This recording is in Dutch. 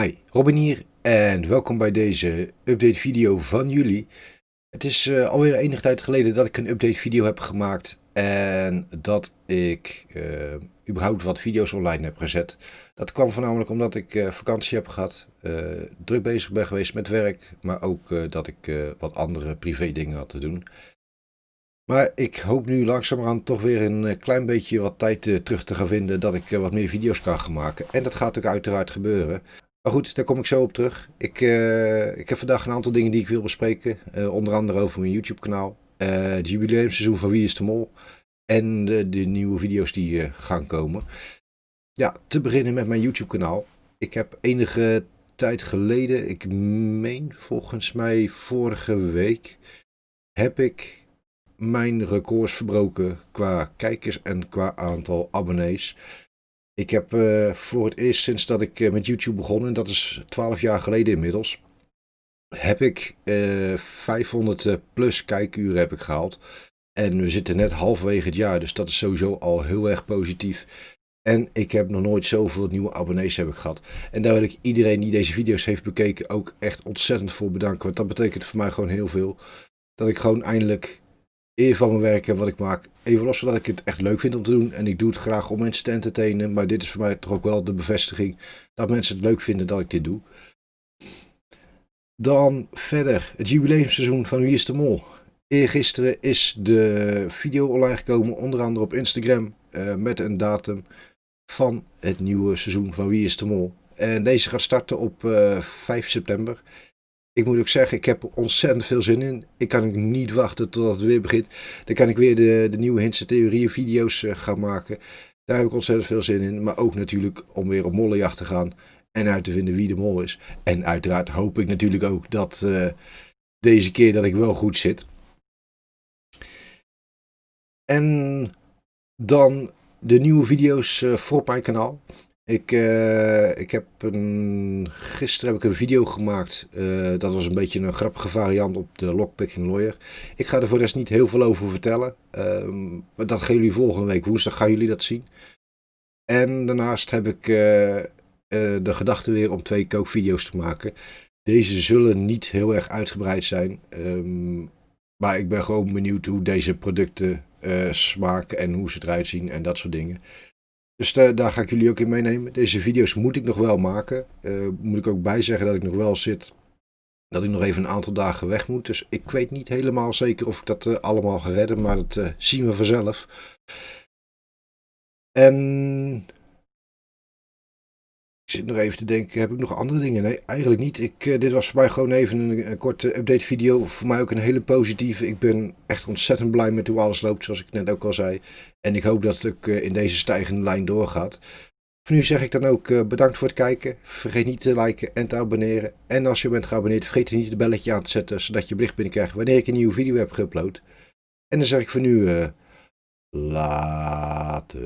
Hi, Robin hier en welkom bij deze update video van jullie. Het is uh, alweer enige tijd geleden dat ik een update video heb gemaakt en dat ik uh, überhaupt wat video's online heb gezet. Dat kwam voornamelijk omdat ik uh, vakantie heb gehad, druk bezig ben geweest met werk, maar ook dat ik wat andere privé dingen had te doen. Maar ik hoop nu langzamerhand toch weer een klein beetje wat tijd terug te gaan vinden dat ik wat meer video's kan gaan maken. En dat gaat ook uiteraard gebeuren. Maar goed, daar kom ik zo op terug. Ik, uh, ik heb vandaag een aantal dingen die ik wil bespreken. Uh, onder andere over mijn YouTube kanaal. Uh, het jubileumseizoen van Wie is de Mol. En de, de nieuwe video's die gaan komen. Ja, te beginnen met mijn YouTube kanaal. Ik heb enige tijd geleden, ik meen volgens mij vorige week, heb ik mijn records verbroken qua kijkers en qua aantal abonnees. Ik heb uh, voor het eerst sinds dat ik uh, met YouTube begon, en dat is 12 jaar geleden inmiddels, heb ik uh, eh, 500 plus kijkuren heb ik gehaald. En we zitten net halverwege het jaar, dus dat is sowieso al heel erg positief. En ik heb nog nooit zoveel nieuwe abonnees heb ik gehad. En daar wil ik iedereen die deze video's heeft bekeken ook echt ontzettend voor bedanken. Want dat betekent voor mij gewoon heel veel. Dat ik gewoon eindelijk eer van mijn werk en wat ik maak. Even los van dat ik het echt leuk vind om te doen. En ik doe het graag om mensen te entertainen. Maar dit is voor mij toch ook wel de bevestiging dat mensen het leuk vinden dat ik dit doe. Dan verder het jubileumseizoen van Wie is de Mol. Eergisteren is de video online gekomen, onder andere op Instagram, uh, met een datum van het nieuwe seizoen van Wie is de Mol. En deze gaat starten op uh, eh, 5 september ik moet ook zeggen, ik heb ontzettend veel zin in. Ik kan niet wachten tot het weer begint. Dan kan ik weer de, de nieuwe Hintse theorieën video's uh, gaan maken. Daar heb ik ontzettend veel zin in. Maar ook natuurlijk om weer op mollenjacht te gaan. En uit te vinden wie de mol is. En uiteraard hoop ik natuurlijk ook dat uh, deze keer dat ik wel goed zit. En dan de nieuwe video's uh, voor mijn kanaal. Ik, uh, ik heb een, gisteren heb ik een video gemaakt. Uh, dat was een beetje een grappige variant op de Lockpicking Lawyer. Ik ga er voor de rest niet heel veel over vertellen. Uh, maar dat gaan jullie volgende week woensdag gaan jullie dat zien. En daarnaast heb ik uh, de gedachte weer om twee kookvideo's te maken. Deze zullen niet heel erg uitgebreid zijn. Um, maar ik ben gewoon benieuwd hoe deze producten smaken en hoe ze eruit zien en dat soort dingen. Dus daar ga ik jullie ook in meenemen. Deze video's moet ik nog wel maken. Uh, moet ik ook bij zeggen dat ik nog wel zit. Dat ik nog even een aantal dagen weg moet. Dus ik weet niet helemaal zeker of ik dat uh, allemaal ga redden. Maar dat uh, zien we vanzelf. En zit nog even te denken, heb ik nog andere dingen? Nee, eigenlijk niet. Ik, uh, dit was voor mij gewoon even een, korte update video. Voor mij ook een hele positieve. Ik ben echt ontzettend blij met hoe alles loopt, zoals ik net ook al zei. En ik hoop dat het ook uh, in deze stijgende lijn doorgaat. Voor nu zeg ik dan ook uh, bedankt voor het kijken. Vergeet niet te liken en te abonneren. En als je bent geabonneerd, vergeet niet het belletje aan te zetten, zodat je bericht binnenkrijgt wanneer ik een nieuwe video heb geüpload. En dan zeg ik voor nu, later.